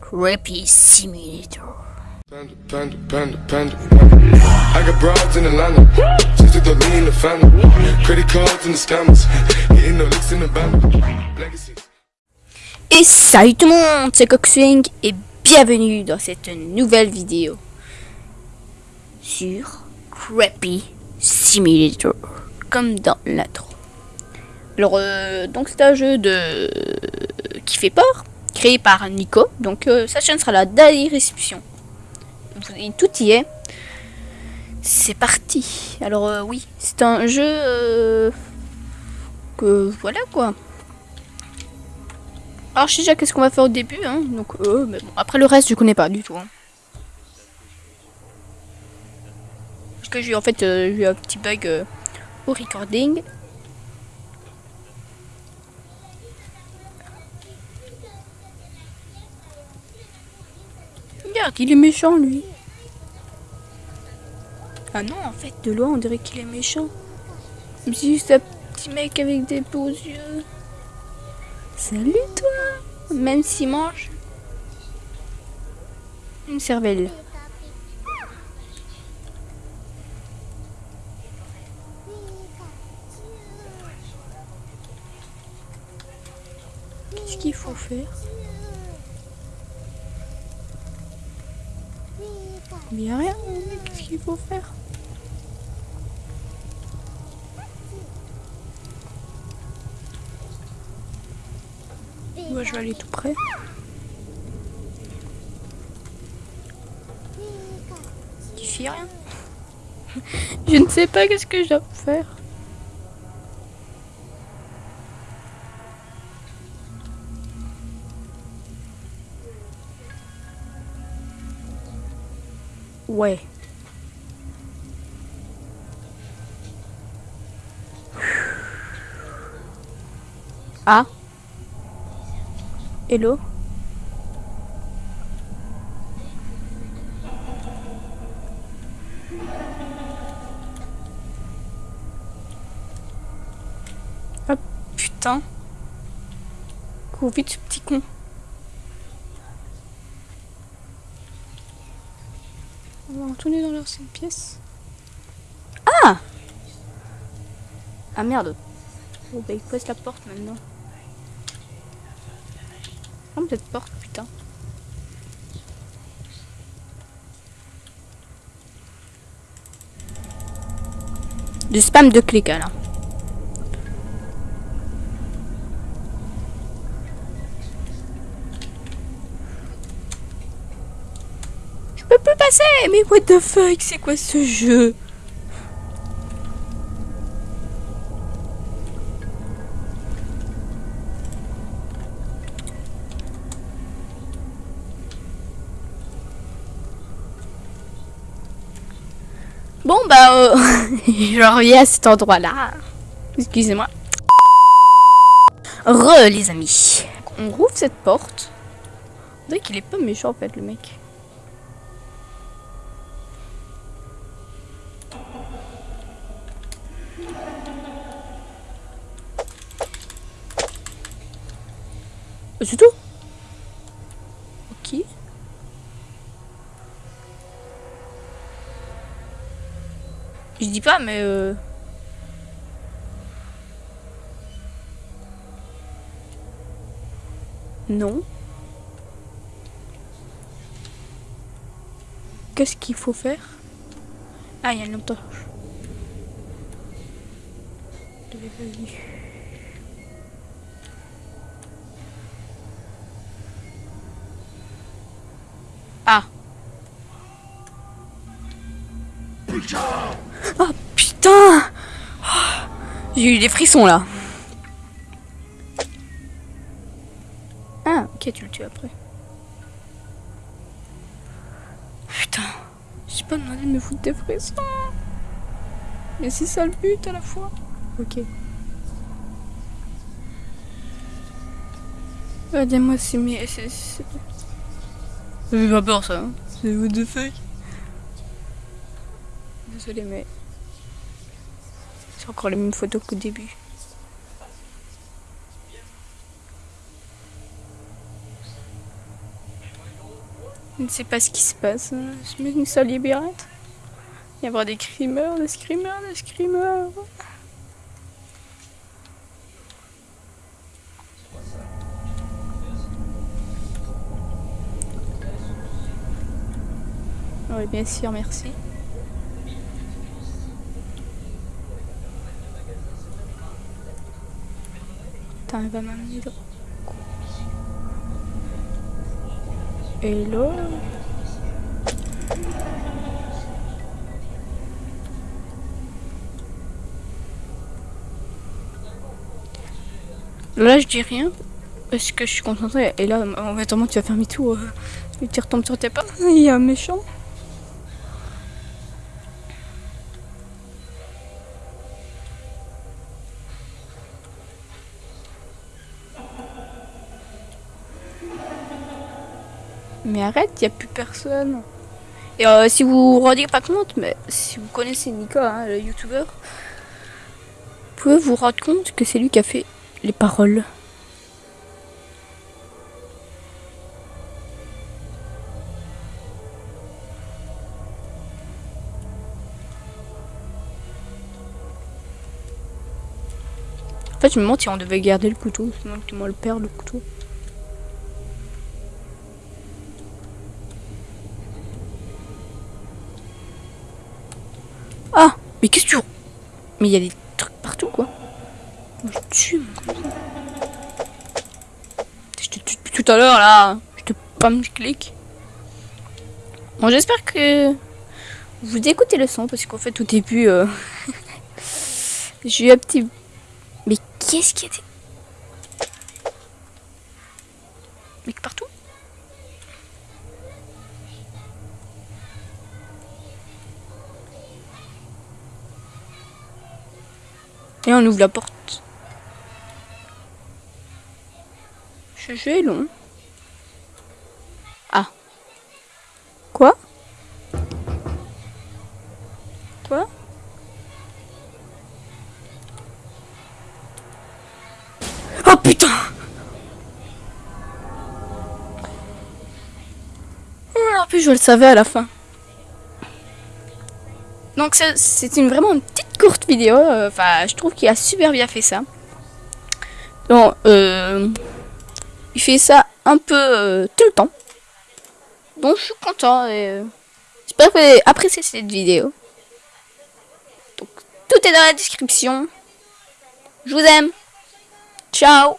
Creepy Simulator. Panda, panda, panda, panda. I got broads in Atlanta. Just to throw me in the family. Credit cards and the scammers. Getting no licks in the band. Legacies. Et salut tout le monde, c'est Coxwing et bienvenue dans cette nouvelle vidéo sur Creepy Simulator, comme dans l'intro. Alors, euh, donc c'est un jeu de qui fait peur, créé par Nico. Donc euh, sa chaîne sera là dans. Vous- Tout y est. C'est parti. Alors euh, oui, c'est un jeu euh, que voilà quoi. Alors je sais déjà qu'est-ce qu'on va faire au début, hein. Donc euh, mais bon, après le reste je connais pas du tout. hein. Parce que j'ai en fait euh, j'ai eu un petit bug euh, au recording. Regarde, il est méchant lui. Ah non, en fait, de loin on dirait qu'il est méchant. C'est juste un petit mec avec des beaux yeux. Salut toi Même s'il mange une cervelle. Qu'est-ce qu'il faut faire? Il n'y a rien, qu'est-ce qu'il faut faire Moi je vais aller tout près. Il fait rien. je ne sais pas qu'est-ce que je dois faire. Ouais. Ah. Hello? Ah putain Cours vite ce petit con On va retourner dans l'ancienne pièce. Ah Ah merde Bon bah il pose la porte maintenant. Ferme cette porte, putain. Du spam de clics là. Je peux plus Mais what the fuck C'est quoi ce jeu Bon bah euh, je reviens à cet endroit là. Excusez-moi. Re les amis. On rouvre cette porte. On dirait qu'il est pas méchant en fait le mec. C'est tout Ok. Je dis pas, mais euh... Non. Qu'est-ce qu'il faut faire? Ah, il y a une lampe. Oh putain Oh, J'ai eu des frissons là. Ah, ok, tu le tues après. Putain, j'ai pas demandé de me foutre des frissons. Mais c'est ça le but à la fois. Ok. Dis-moi, c'est mes. c'est- Ça pas peur ça. hein. C'est what the fuck. Désolé, mais. C'est encore les mêmes photos qu'au début. Je ne sais pas ce qui se passe. Je mets une seule libérate. Il y avoir des screamers, des screamers, des screamers. Oui, bien sûr, merci. Hello? Là, je dis rien. Parce que je suis concentrée. Et là, en fait, tu vas faire. Euh, et tu retombes sur tes pas. Il y a un méchant. Mais arrête, il n'y a plus personne. Et euh, si vous vous rendez pas compte, mais si vous connaissez Nico, hein, le youtubeur, vous pouvez vous rendre compte que c'est lui qui a fait les paroles. En fait, je me demande si on devait garder le couteau, sinon moi le perdre le couteau. Mais qu'est-ce que tu... Mais il y a des trucs partout, quoi. Je tue, Je te tue tout à l'heure, là. Je te pam clic. Bon, j'espère que vous écoutez le son, parce qu'en fait, au début, j'ai eu un petit mais qu'est-ce qu'il y a des... Mais partout Et on ouvre la porte. Ce jeu long. Ah. Quoi? Quoi Oh putain En plus je le savais à la fin. Donc c'est une vraiment une petite courte vidéo. Euh, enfin, je trouve qu'il a super bien fait ça. Donc, euh, il fait ça un peu euh, tout le temps. Donc je suis content et j'espère que vous avez apprécié cette vidéo. Donc tout est dans la description. Je vous aime. Ciao